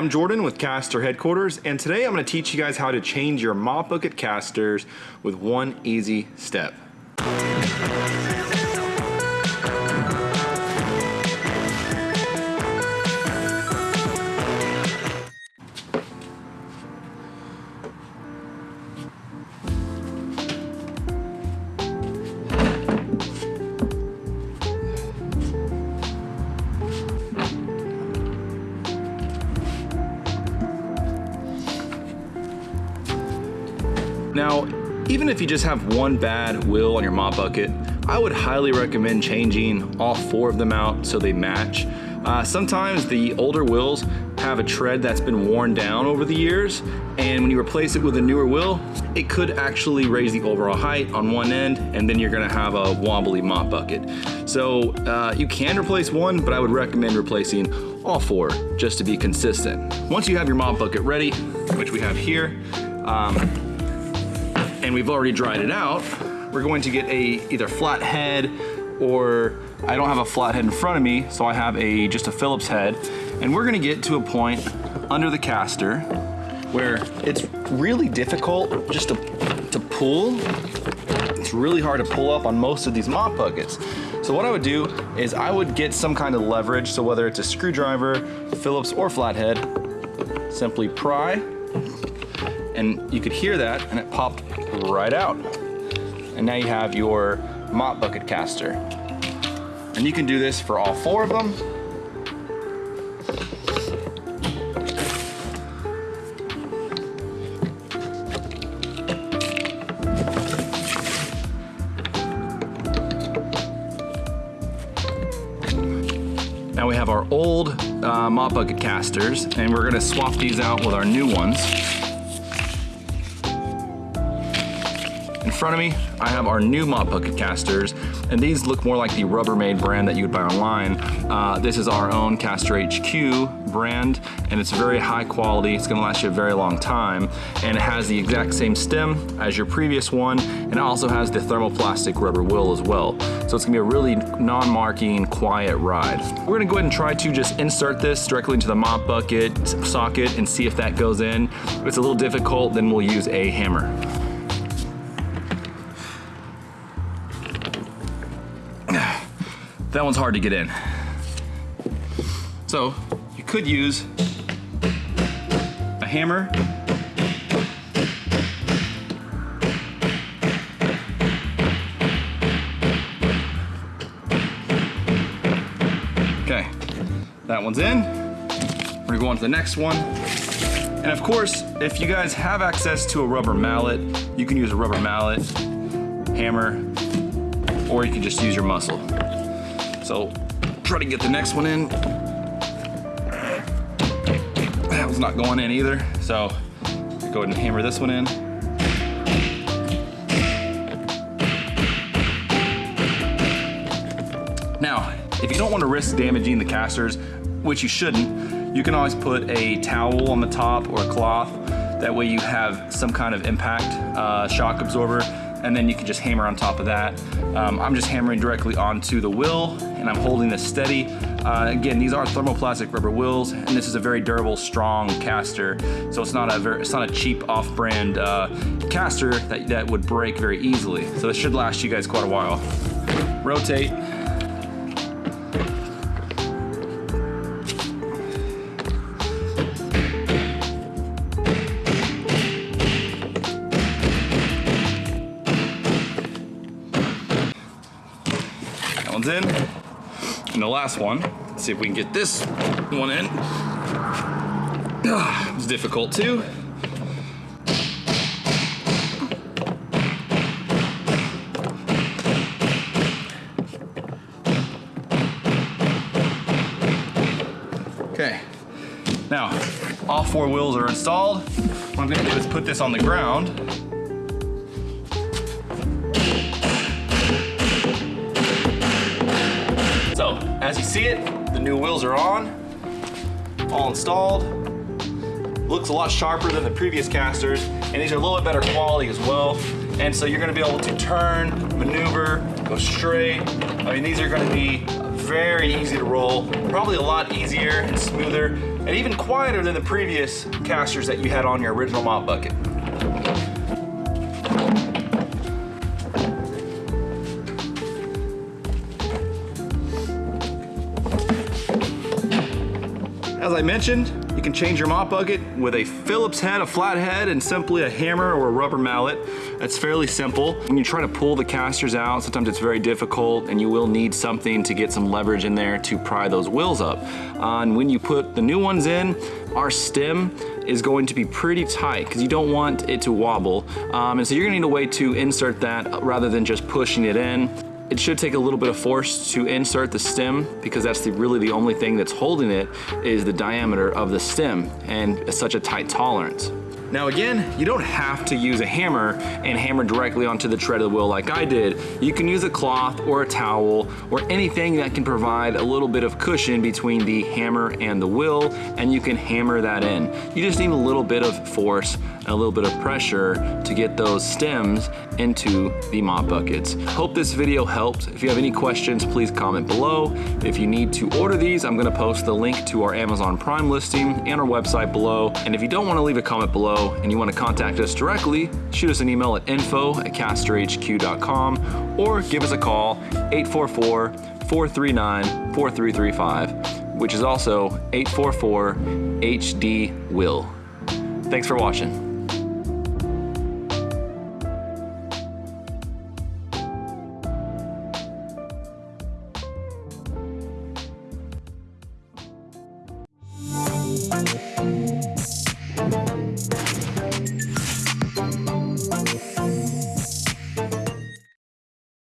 I'm Jordan with Caster Headquarters, and today I'm going to teach you guys how to change your mop bucket casters with one easy step. Now, even if you just have one bad wheel on your mop bucket, I would highly recommend changing all four of them out so they match. Uh, sometimes the older wheels have a tread that's been worn down over the years, and when you replace it with a newer wheel, it could actually raise the overall height on one end, and then you're gonna have a wobbly mop bucket. So uh, you can replace one, but I would recommend replacing all four just to be consistent. Once you have your mop bucket ready, which we have here, um, and we've already dried it out, we're going to get a either flat head or I don't have a flat head in front of me, so I have a just a Phillips head. And we're gonna get to a point under the caster where it's really difficult just to, to pull. It's really hard to pull up on most of these mop buckets. So what I would do is I would get some kind of leverage, so whether it's a screwdriver, Phillips, or flathead, simply pry, and you could hear that, and it popped right out. And now you have your mop bucket caster. And you can do this for all four of them. Now we have our old uh, mop bucket casters and we're gonna swap these out with our new ones. In front of me, I have our new mop bucket casters, and these look more like the Rubbermaid brand that you would buy online. Uh, this is our own Caster HQ brand, and it's very high quality. It's gonna last you a very long time, and it has the exact same stem as your previous one, and it also has the thermoplastic rubber wheel as well. So it's gonna be a really non-marking, quiet ride. We're gonna go ahead and try to just insert this directly into the mop bucket socket and see if that goes in. If it's a little difficult, then we'll use a hammer. That one's hard to get in. So you could use a hammer. Okay, that one's in. We're gonna go on to the next one. And of course, if you guys have access to a rubber mallet, you can use a rubber mallet, hammer, or you can just use your muscle. So try to get the next one in. That was not going in either. So go ahead and hammer this one in. Now, if you don't want to risk damaging the casters, which you shouldn't, you can always put a towel on the top or a cloth. That way you have some kind of impact uh, shock absorber and then you can just hammer on top of that. Um, I'm just hammering directly onto the wheel and I'm holding this steady. Uh, again, these are thermoplastic rubber wheels and this is a very durable, strong caster. So it's not a very, it's not a cheap off-brand uh, caster that, that would break very easily. So this should last you guys quite a while. Rotate. That one's in. And the last one, let's see if we can get this one in. Ugh, it's difficult too. Okay, now all four wheels are installed. What I'm gonna do is put this on the ground So, as you see it, the new wheels are on, all installed. Looks a lot sharper than the previous casters, and these are a little bit better quality as well. And so you're gonna be able to turn, maneuver, go straight. I mean, these are gonna be very easy to roll, probably a lot easier and smoother and even quieter than the previous casters that you had on your original mop bucket. As I mentioned, you can change your mop bucket with a Phillips head, a flat head, and simply a hammer or a rubber mallet. That's fairly simple. When you try to pull the casters out, sometimes it's very difficult and you will need something to get some leverage in there to pry those wheels up. Uh, and when you put the new ones in, our stem is going to be pretty tight because you don't want it to wobble. Um, and so you're gonna need a way to insert that rather than just pushing it in. It should take a little bit of force to insert the stem because that's the, really the only thing that's holding it is the diameter of the stem and such a tight tolerance. Now again, you don't have to use a hammer and hammer directly onto the tread of the wheel like I did. You can use a cloth or a towel or anything that can provide a little bit of cushion between the hammer and the wheel and you can hammer that in. You just need a little bit of force a little bit of pressure to get those stems into the mop buckets. Hope this video helped. If you have any questions, please comment below. If you need to order these, I'm gonna post the link to our Amazon Prime listing and our website below. And if you don't wanna leave a comment below, below and you want to contact us directly, shoot us an email at info at casterhq.com or give us a call 844 439 4335, which is also 844 HD Will. Thanks for watching.